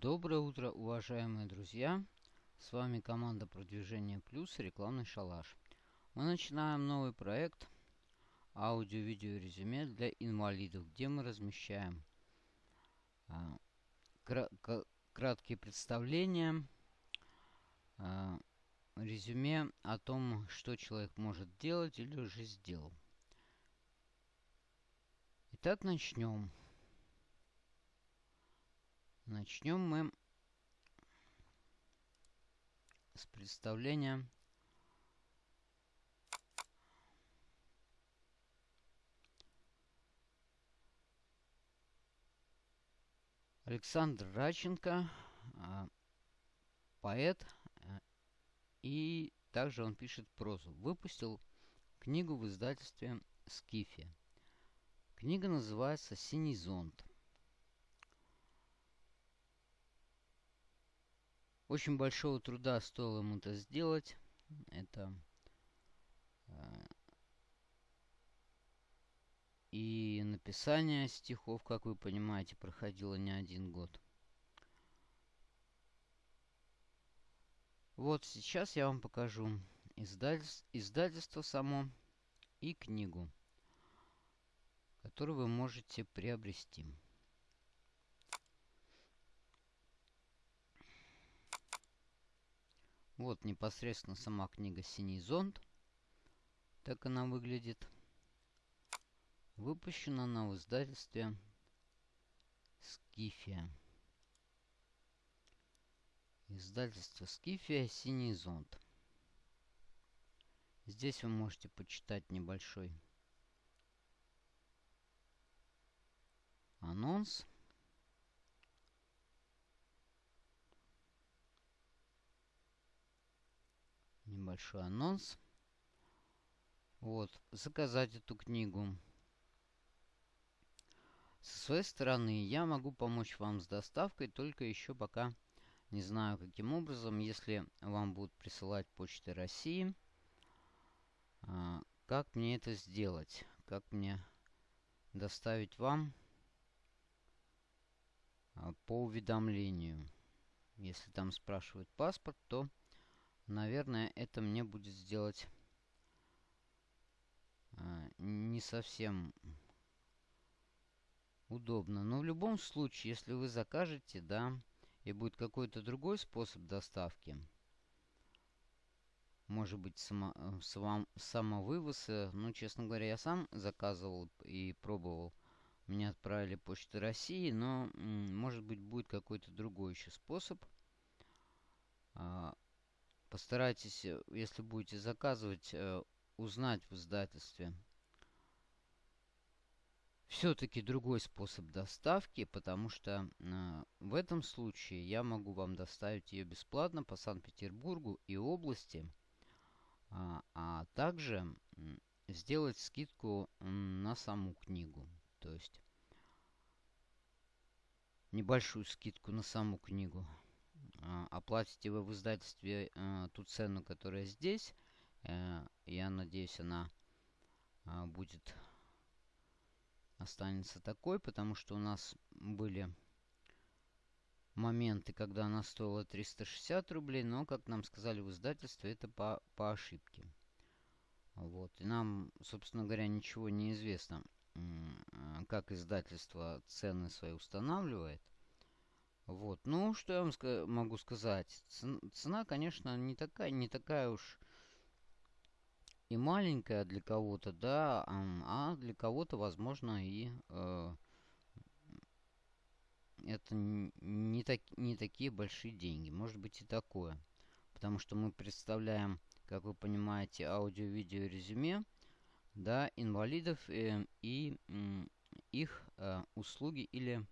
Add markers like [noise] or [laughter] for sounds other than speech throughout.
Доброе утро, уважаемые друзья! С вами команда Продвижения Плюс Рекламный Шалаш. Мы начинаем новый проект аудио-видео резюме для инвалидов, где мы размещаем а, кра краткие представления, а, резюме о том, что человек может делать или уже сделал. Итак, начнем. Начнем мы с представления Александр Раченко, а, поэт, а, и также он пишет прозу. Выпустил книгу в издательстве «Скифия». Книга называется «Синий зонт». Очень большого труда стоило ему это сделать. Это э, и написание стихов, как вы понимаете, проходило не один год. Вот сейчас я вам покажу издательство, издательство само и книгу, которую вы можете приобрести. Вот непосредственно сама книга «Синий зонт». Так она выглядит. Выпущена она в издательстве «Скифия». Издательство «Скифия. Синий зонт». Здесь вы можете почитать небольшой анонс. Небольшой анонс. Вот, заказать эту книгу. Со своей стороны я могу помочь вам с доставкой, только еще пока не знаю каким образом. Если вам будут присылать почты России, а, как мне это сделать? Как мне доставить вам а, по уведомлению? Если там спрашивают паспорт, то Наверное, это мне будет сделать а, не совсем удобно. Но в любом случае, если вы закажете, да, и будет какой-то другой способ доставки, может быть, само, само, самовывоз, ну, честно говоря, я сам заказывал и пробовал. Мне отправили почту России, но, может быть, будет какой-то другой еще способ. А, Постарайтесь, э, если будете заказывать, э, узнать в издательстве все-таки другой способ доставки, потому что э, в этом случае я могу вам доставить ее бесплатно по Санкт-Петербургу и области, а, а также сделать скидку на саму книгу. То есть небольшую скидку на саму книгу. А, оплатите вы в издательстве э, ту цену, которая здесь. Э, я надеюсь, она а, будет останется такой, потому что у нас были моменты, когда она стоила 360 рублей, но, как нам сказали в издательстве, это по, по ошибке. Вот. И нам, собственно говоря, ничего не известно, как издательство цены свои устанавливает. Вот. Ну, что я вам ска могу сказать? Цена, конечно, не такая, не такая уж и маленькая для кого-то, да, а для кого-то, возможно, и э, это не, так, не такие большие деньги. Может быть и такое. Потому что мы представляем, как вы понимаете, аудио-видео резюме, да, инвалидов э, и э, их э, услуги или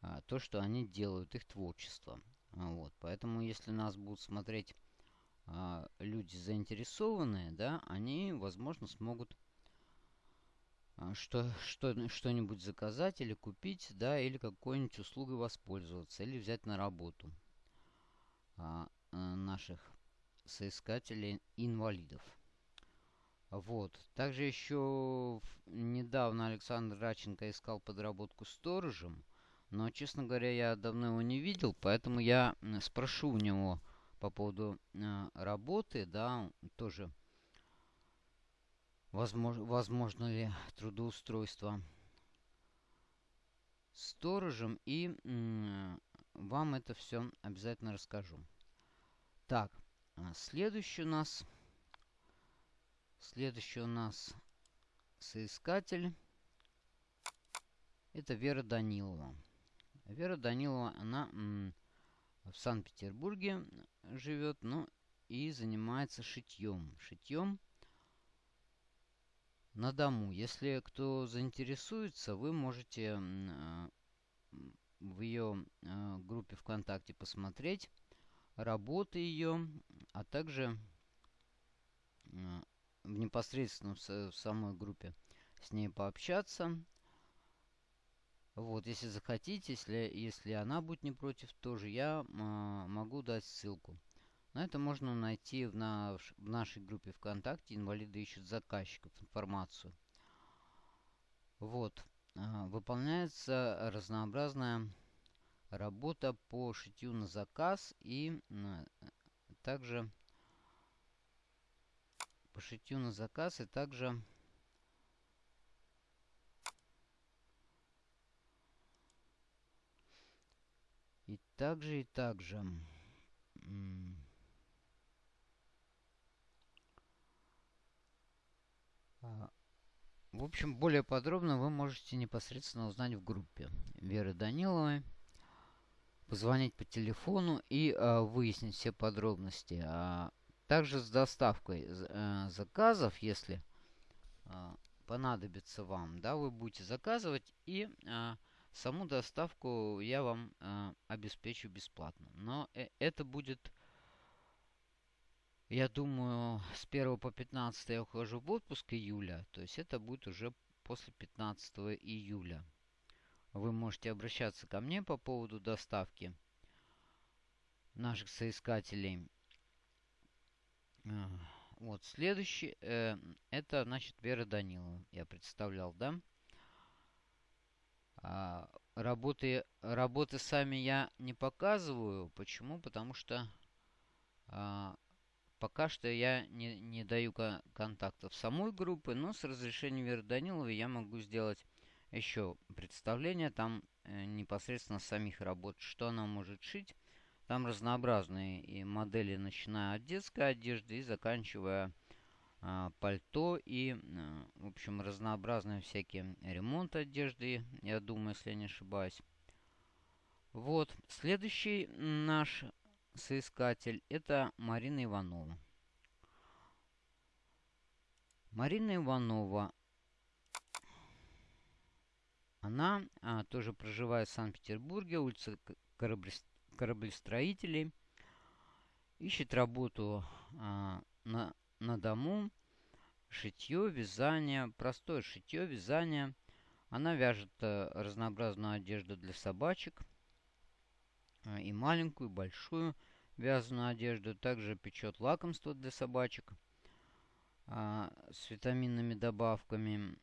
а, то, что они делают, их творчество. А, вот. Поэтому, если нас будут смотреть а, люди заинтересованные, да, они, возможно, смогут что, что, что-нибудь заказать или купить, да, или какой-нибудь услугой воспользоваться, или взять на работу а, наших соискателей инвалидов. Вот. Также еще недавно Александр Раченко искал подработку сторожем. Но, честно говоря, я давно его не видел, поэтому я спрошу у него по поводу э, работы, да, тоже возможно, возможно ли трудоустройство сторожем, и вам это все обязательно расскажу. Так, а следующий у нас, следующий у нас соискатель, это Вера Данилова. Вера Данилова, она в Санкт-Петербурге живет, ну и занимается шитьем. Шитьем на дому. Если кто заинтересуется, вы можете в ее а, группе ВКонтакте посмотреть работы ее, а также а, в непосредственно в самой группе с ней пообщаться. Вот, если захотите, если, если она будет не против, тоже я а, могу дать ссылку. На это можно найти в, наш, в нашей группе ВКонтакте «Инвалиды ищут заказчиков» информацию. Вот. А, выполняется разнообразная работа по шитью на заказ и а, также по шитью на заказ и также и также и также а, в общем, более подробно вы можете непосредственно узнать в группе Веры Даниловой. Позвонить по телефону и э, выяснить все подробности. А также с доставкой э, заказов, если э, понадобится вам, да, вы будете заказывать и э, саму доставку я вам э, обеспечу бесплатно. Но э это будет я думаю, с 1 по 15 я ухожу в отпуск июля. То есть это будет уже после 15 июля. Вы можете обращаться ко мне по поводу доставки наших соискателей. Вот, следующий, э, это, значит, Вера Данилова, я представлял, да? А, работы, работы сами я не показываю. Почему? Потому что а, Пока что я не, не даю контактов самой группы, но с разрешения Веры Даниловой я могу сделать еще представление там э, непосредственно самих работ, что она может шить. Там разнообразные и модели, начиная от детской одежды и заканчивая пальто и, э, в общем, разнообразные всякие ремонт одежды, я думаю, если я не ошибаюсь. Вот, следующий наш соискатель это Марина Иванова. Марина Иванова, она а, тоже проживает в Санкт-Петербурге, улица кораблестроителей. Ищет работу а, на, на дому, шитье, вязание, простое шитье, вязание. Она вяжет а, разнообразную одежду для собачек – а, и маленькую, и большую вязаную одежду. Также печет лакомство для собачек а, с витаминными добавками.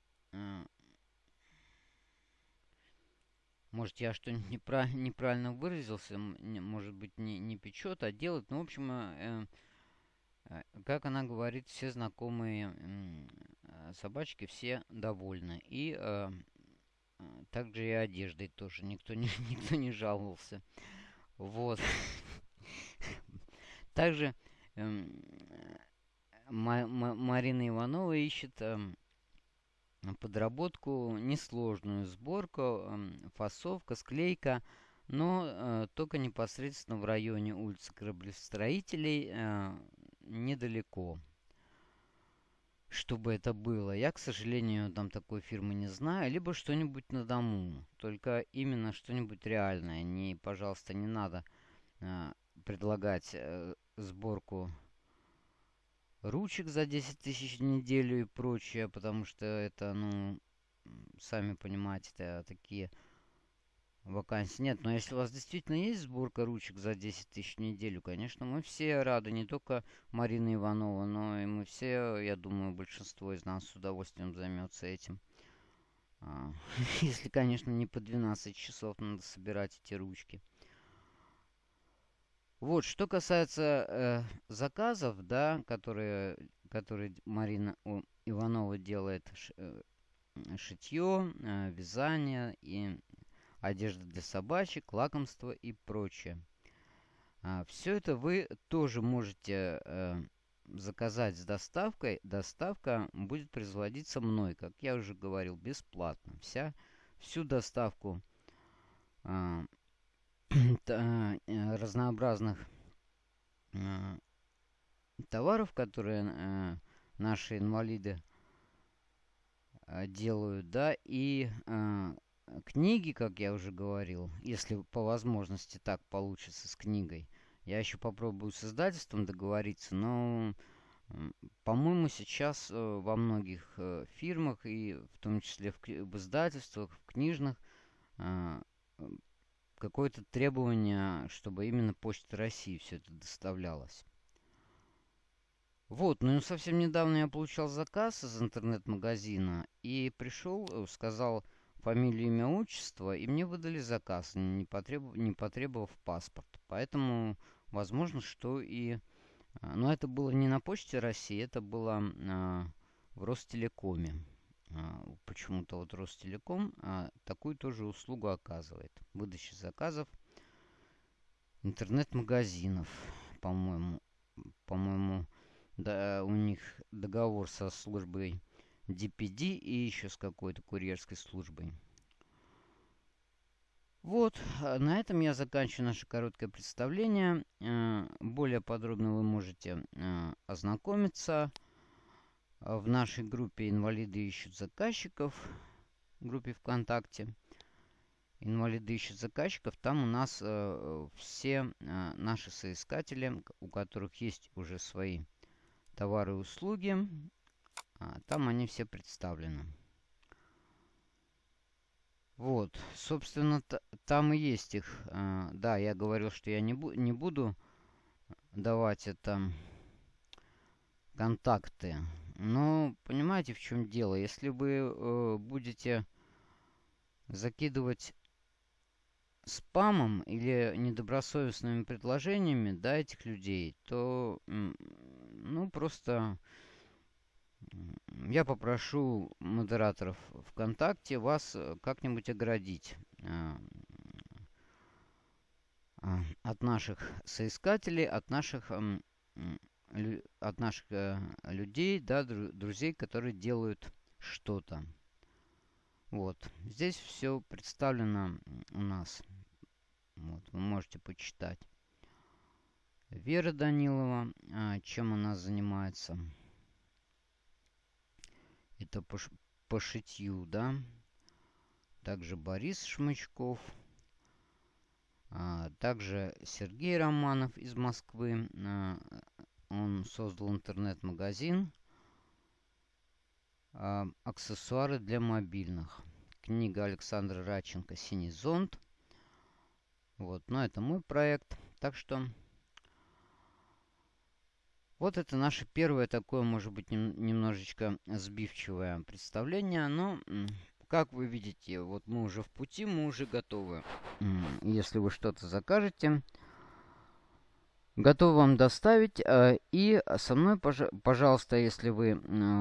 Может, я что-нибудь [laughs] неправ неправильно выразился, может быть, не, не печет, а делает. Ну, в общем, э, э, как она говорит, все знакомые э, собачки, все довольны. И э, также и одеждой тоже никто [laughs] не, никто не жаловался. Вот. Также э, Марина Иванова ищет э, подработку, несложную сборку, э, фасовка, склейка, но э, только непосредственно в районе улицы кораблестроителей э, недалеко чтобы это было. Я, к сожалению, там такой фирмы не знаю. Либо что-нибудь на дому. Только именно что-нибудь реальное. Не, пожалуйста, не надо э, предлагать э, сборку ручек за 10 тысяч в неделю и прочее. Потому что это, ну, сами понимаете, это такие вакансий нет. Но если у вас действительно есть сборка ручек за 10 тысяч в неделю, конечно, мы все рады. Не только Марина Иванова, но и мы все, я думаю, большинство из нас с удовольствием займется этим. А, [laughs] если, конечно, не по 12 часов надо собирать эти ручки. Вот, что касается э, заказов, да, которые, которые Марина о, Иванова делает, ш, э, шитье, э, вязание и одежда для собачек, лакомство и прочее. А, все это вы тоже можете э, заказать с доставкой. Доставка будет производиться мной, как я уже говорил, бесплатно. Вся, всю доставку а, [clears throat] э, разнообразных э, товаров, которые наши инвалиды делают, да, и книги, как я уже говорил, если по возможности так получится с книгой. Я еще попробую с издательством договориться, но, по-моему, сейчас э, во многих э, фирмах, и в том числе в, издательствах, в книжных, э, какое-то требование, чтобы именно Почта России все это доставлялось. Вот, ну совсем недавно я получал заказ из интернет-магазина и пришел, сказал, фамилию, имя, отчество, и мне выдали заказ, не, потребов, не потребовав паспорт. Поэтому возможно, что и... А, но это было не на Почте России, это было а, в Ростелекоме. А, почему-то вот Ростелеком а, такую тоже услугу оказывает. Выдача заказов интернет-магазинов, по-моему. По-моему, да, у них договор со службой DPD и еще с какой-то курьерской службой. Вот, а на этом я заканчиваю наше короткое представление. Э, более подробно вы можете э, ознакомиться в нашей группе «Инвалиды ищут заказчиков», в группе ВКонтакте. «Инвалиды ищут заказчиков». Там у нас э, все наши соискатели, у которых есть уже свои товары и услуги. А, там они все представлены. Вот, собственно, там и есть их. А, да, я говорил, что я не, бу не буду давать это контакты. Но понимаете, в чем дело? Если вы э, будете закидывать спамом или недобросовестными предложениями, да, этих людей, то, ну, просто я попрошу модераторов ВКонтакте вас э, как-нибудь оградить э, а, от наших соискателей, от наших, от наших э, людей, да, друзей, которые делают что-то. Вот. Здесь все представлено у нас. Вот, вы можете почитать. Вера Данилова, а, чем она занимается это по, по шитью, да. Также Борис Шмычков. А, также Сергей Романов из Москвы. А, он создал интернет-магазин. А, аксессуары для мобильных. Книга Александра Раченко «Синий зонт». Вот, но это мой проект. Так что вот это наше первое такое, может быть, нем немножечко сбивчивое представление. Но, как вы видите, вот мы уже в пути, мы уже готовы. Если вы что-то закажете, готовы вам доставить. Э, и со мной, пожалуйста, если вы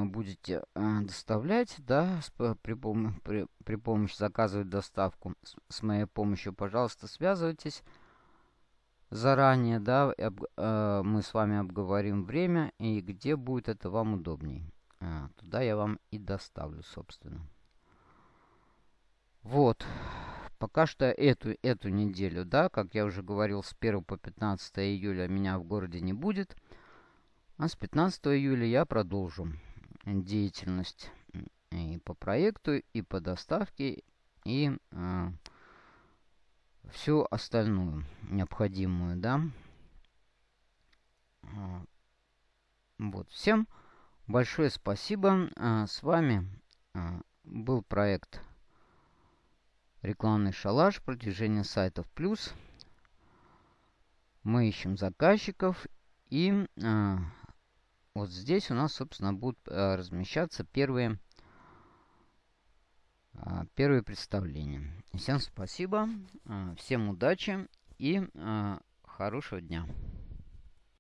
будете э, доставлять, да, при, пом при, при помощи заказывать доставку с моей помощью, пожалуйста, связывайтесь заранее, да, об, э, мы с вами обговорим время и где будет это вам удобней. А, туда я вам и доставлю, собственно. Вот. Пока что эту, эту неделю, да, как я уже говорил, с 1 по 15 июля меня в городе не будет. А с 15 июля я продолжу деятельность и по проекту, и по доставке, и... Э, всю остальную необходимую, да. А, вот, всем большое спасибо. А, с вами а, был проект рекламный шалаш, продвижение сайтов плюс. Мы ищем заказчиков и вот здесь у нас, собственно, будут размещаться первые первые представления. Всем спасибо, а, всем удачи и а, хорошего дня.